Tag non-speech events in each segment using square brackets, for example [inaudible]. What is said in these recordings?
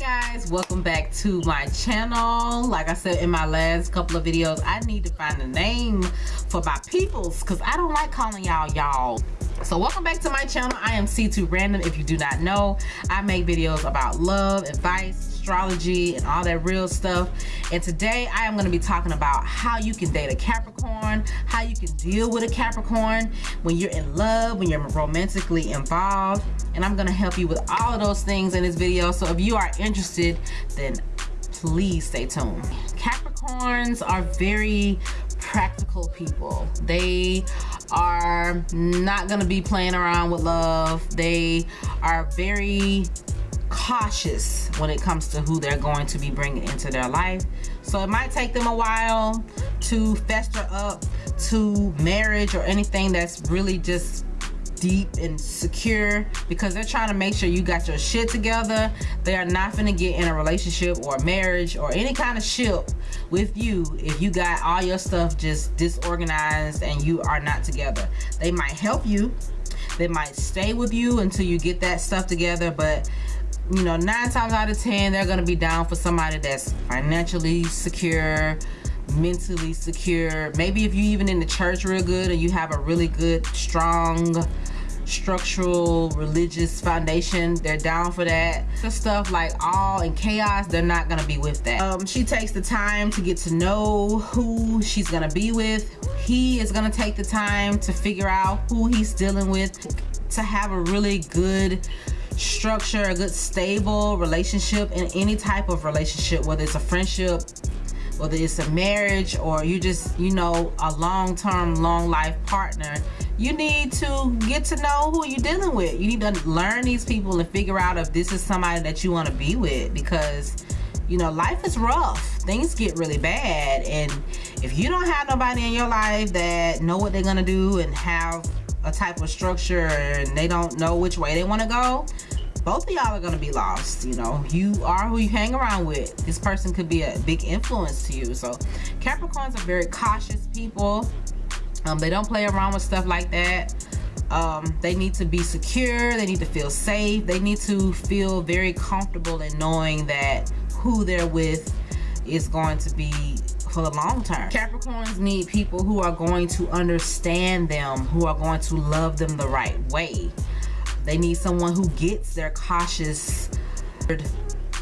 guys welcome back to my channel. Like i said in my last couple of videos i need to find a name for my peoples because i don't like calling y'all y'all. So welcome back to my channel. I am c2 random if you do not know. I make videos about love advice astrology and all that real stuff. And today I am going to be talking about how you can date a Capricorn how you can deal with a Capricorn when you're in love when you're romantically involved. And I'm going to help you with all of those things in this video. So if you are interested then please stay tuned. Capricorns are very practical people. They are not going to be playing around with love. They are very cautious when it comes to who they're going to be bringing into their life. So it might take them a while to fester up to marriage or anything that's really just deep and secure because they're trying to make sure you got your shit together. They are not gonna get in a relationship or marriage or any kind of ship with you if you got all your stuff just disorganized and you are not together. They might help you. They might stay with you until you get that stuff together but you know nine times out of ten they're gonna be down for somebody that's financially secure mentally secure. Maybe if you even in the church real good and you have a really good strong structural religious foundation they're down for that. The stuff like all in chaos they're not gonna be with that. Um, she takes the time to get to know who she's gonna be with. He is gonna take the time to figure out who he's dealing with to have a really good structure a good stable relationship in any type of relationship whether it's a friendship whether it's a marriage or you just you know a long-term long life partner you need to get to know who you're dealing with. You need to learn these people and figure out if this is somebody that you want to be with because you know life is rough. Things get really bad and if you don't have nobody in your life that know what they're gonna do and have a type of structure and they don't know which way they want to go both of y'all are going to be lost you know. You are who you hang around with. This person could be a big influence to you. So capricorns are very cautious people. Um, they don't play around with stuff like that. Um, they need to be secure. They need to feel safe. They need to feel very comfortable in knowing that who they're with is going to be for the long term. Capricorns need people who are going to understand them, who are going to love them the right way. They need someone who gets their cautious,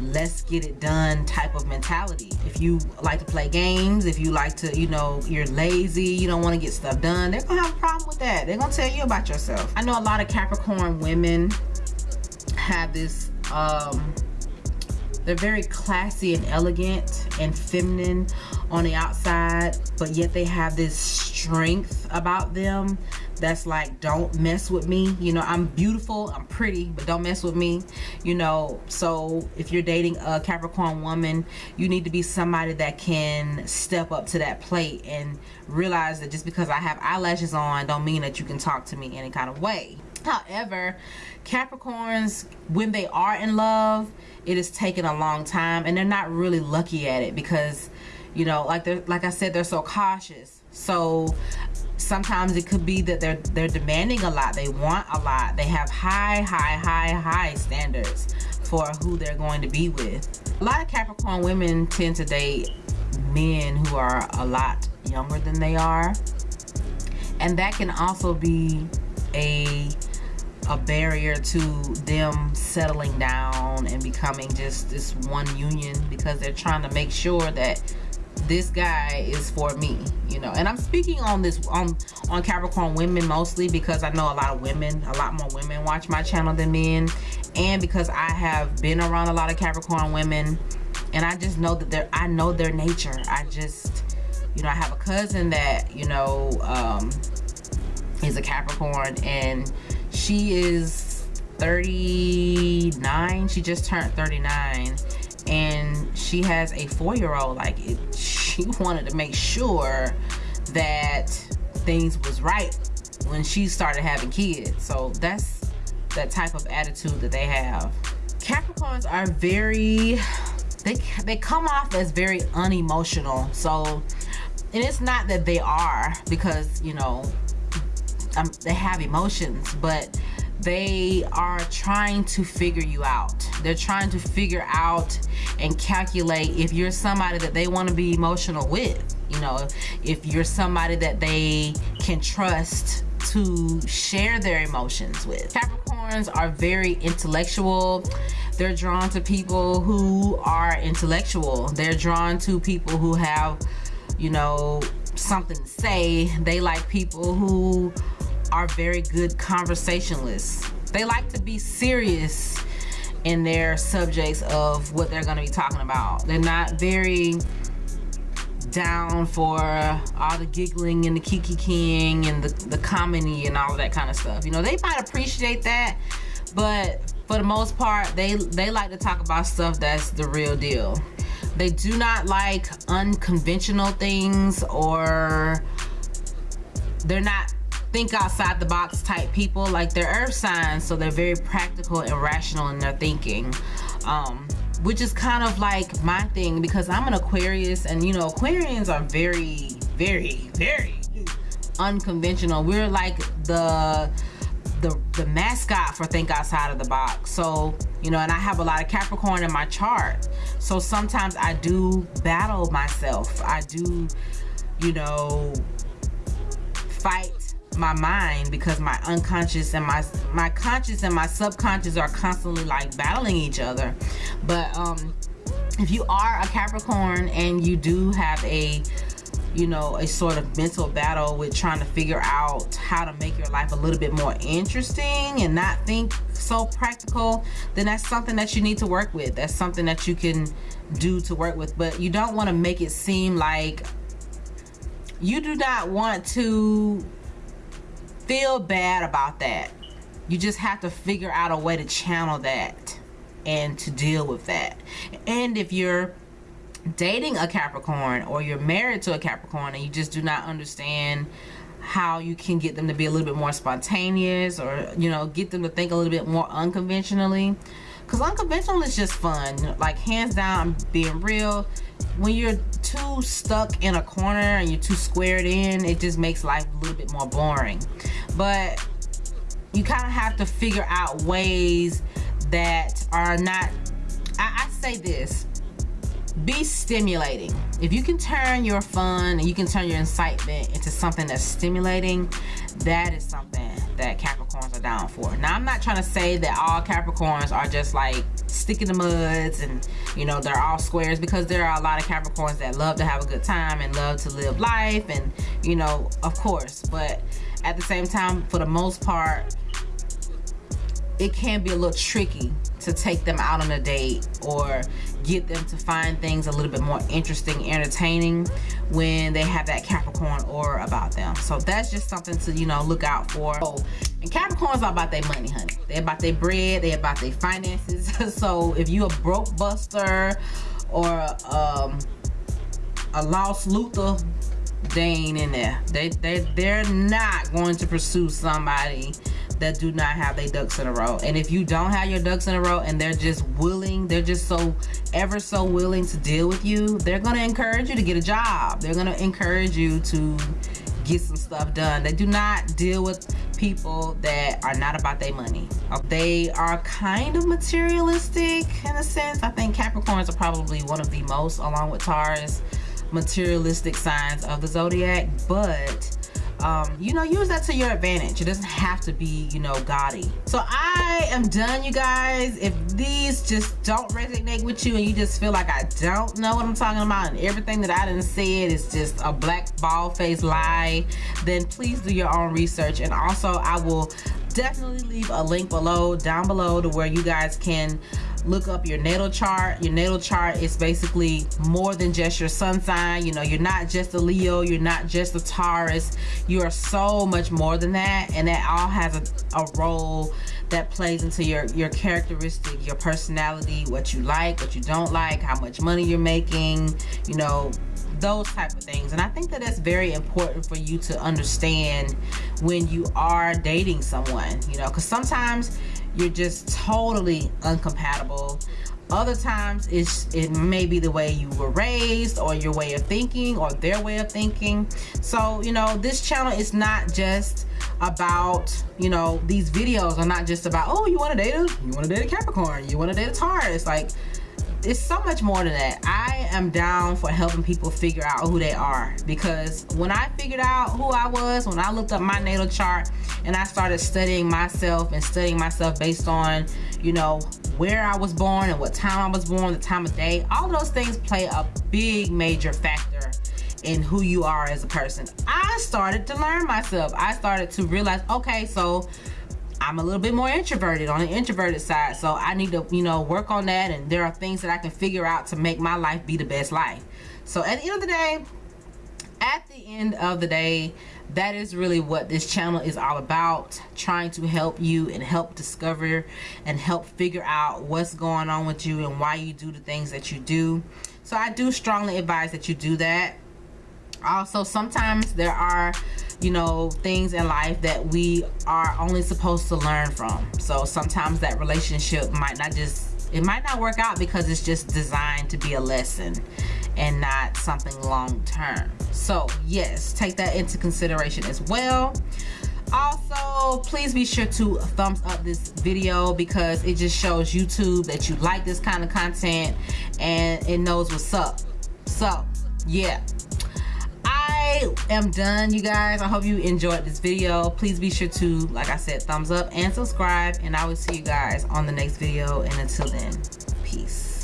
let's get it done type of mentality. If you like to play games, if you like to, you know, you're lazy, you don't want to get stuff done, they're going to have a problem with that. They're going to tell you about yourself. I know a lot of Capricorn women have this um, they're very classy and elegant and feminine on the outside, but yet they have this strength about them that's like, don't mess with me. You know, I'm beautiful, I'm pretty, but don't mess with me. You know, so if you're dating a Capricorn woman, you need to be somebody that can step up to that plate and realize that just because I have eyelashes on don't mean that you can talk to me any kind of way. However, Capricorns, when they are in love, it is taking a long time and they're not really lucky at it because, you know, like they're like I said, they're so cautious. So sometimes it could be that they're they're demanding a lot. They want a lot. They have high, high, high, high standards for who they're going to be with. A lot of Capricorn women tend to date men who are a lot younger than they are. And that can also be a a barrier to them settling down and becoming just this one union because they're trying to make sure that this guy is for me you know? And i'm speaking on this on on capricorn women mostly because i know a lot of women a lot more women watch my channel than men. And because i have been around a lot of capricorn women and i just know that they're i know their nature. I just you know i have a cousin that you know um is a capricorn and she is 39 she just turned 39 and she has a four-year-old like it, she wanted to make sure that things was right when she started having kids. So that's that type of attitude that they have. Capricorns are very they they come off as very unemotional. So and it's not that they are because you know um, they have emotions but they are trying to figure you out. They're trying to figure out and calculate if you're somebody that they want to be emotional with. You know, if you're somebody that they can trust to share their emotions with. Capricorns are very intellectual. They're drawn to people who are intellectual. They're drawn to people who have, you know, something to say. They like people who are very good conversationalists. They like to be serious in their subjects of what they're going to be talking about. They're not very down for all the giggling and the kiki king and the, the comedy and all of that kind of stuff. You know, they might appreciate that, but for the most part, they, they like to talk about stuff that's the real deal. They do not like unconventional things or they're not think outside the box type people like they're earth signs so they're very practical and rational in their thinking. Um, which is kind of like my thing because I'm an Aquarius and you know Aquarians are very very very unconventional. We're like the the the mascot for think outside of the box. So you know and I have a lot of Capricorn in my chart. So sometimes I do battle myself. I do you know fight my mind because my unconscious and my my conscious and my subconscious are constantly like battling each other. But um if you are a capricorn and you do have a you know a sort of mental battle with trying to figure out how to make your life a little bit more interesting and not think so practical then that's something that you need to work with. That's something that you can do to work with. But you don't want to make it seem like you do not want to feel bad about that. You just have to figure out a way to channel that and to deal with that. And if you're dating a Capricorn or you're married to a Capricorn and you just do not understand how you can get them to be a little bit more spontaneous or you know get them to think a little bit more unconventionally because unconventional is just fun. Like hands down being real. When you're too stuck in a corner and you're too squared in it just makes life a little bit more boring. But you kind of have to figure out ways that are not I, I say this be stimulating. If you can turn your fun and you can turn your incitement into something that's stimulating that is something that Capricorns are down for. Now I'm not trying to say that all Capricorns are just like stick in the muds and you know they're all squares because there are a lot of Capricorns that love to have a good time and love to live life and you know of course. But at the same time for the most part it can be a little tricky to take them out on a date or get them to find things a little bit more interesting entertaining when they have that capricorn aura about them. So that's just something to you know look out for. Oh, and capricorns are about their money honey. They're about their bread they're about their finances. [laughs] So if you a broke buster or um, a lost luther they ain't in there. They they they're not going to pursue somebody that do not have their ducks in a row. And if you don't have your ducks in a row and they're just willing they're just so ever so willing to deal with you they're to encourage you to get a job. They're to encourage you to get some stuff done. They do not deal with people that are not about their money. They are kind of materialistic in a sense. I think capricorns are probably one of the most along with taurus materialistic signs of the zodiac but um, you know, use that to your advantage. It doesn't have to be, you know, gaudy. So I am done, you guys. If these just don't resonate with you and you just feel like I don't know what I'm talking about and everything that I didn't say it is just a black ball face lie, then please do your own research. And also I will definitely leave a link below, down below to where you guys can look up your natal chart. Your natal chart is basically more than just your sun sign. You know you're not just a leo you're not just a taurus. You are so much more than that and that all has a, a role that plays into your your characteristic your personality what you like what you don't like how much money you're making you know those type of things. And i think that that's very important for you to understand when you are dating someone you know because sometimes you're just totally uncompatible. Other times it's it may be the way you were raised or your way of thinking or their way of thinking. So you know this channel is not just about you know these videos are not just about oh you want to date a you want to date a capricorn you want to date a taurus. Like it's so much more than that i am down for helping people figure out who they are because when i figured out who i was when i looked up my natal chart and i started studying myself and studying myself based on you know where i was born and what time i was born the time of day all those things play a big major factor in who you are as a person. I started to learn myself. I started to realize, okay, so I'm a little bit more introverted on the introverted side. So I need to, you know, work on that. And there are things that I can figure out to make my life be the best life. So at the end of the day, at the end of the day, that is really what this channel is all about trying to help you and help discover and help figure out what's going on with you and why you do the things that you do so i do strongly advise that you do that also sometimes there are you know things in life that we are only supposed to learn from. So sometimes that relationship might not just it might not work out because it's just designed to be a lesson and not something long term so yes take that into consideration as well. Also please be sure to thumbs up this video because it just shows youtube that you like this kind of content and it knows what's up. So yeah I am done, you guys. I hope you enjoyed this video. Please be sure to, like I said, thumbs up and subscribe. And I will see you guys on the next video. And until then, peace.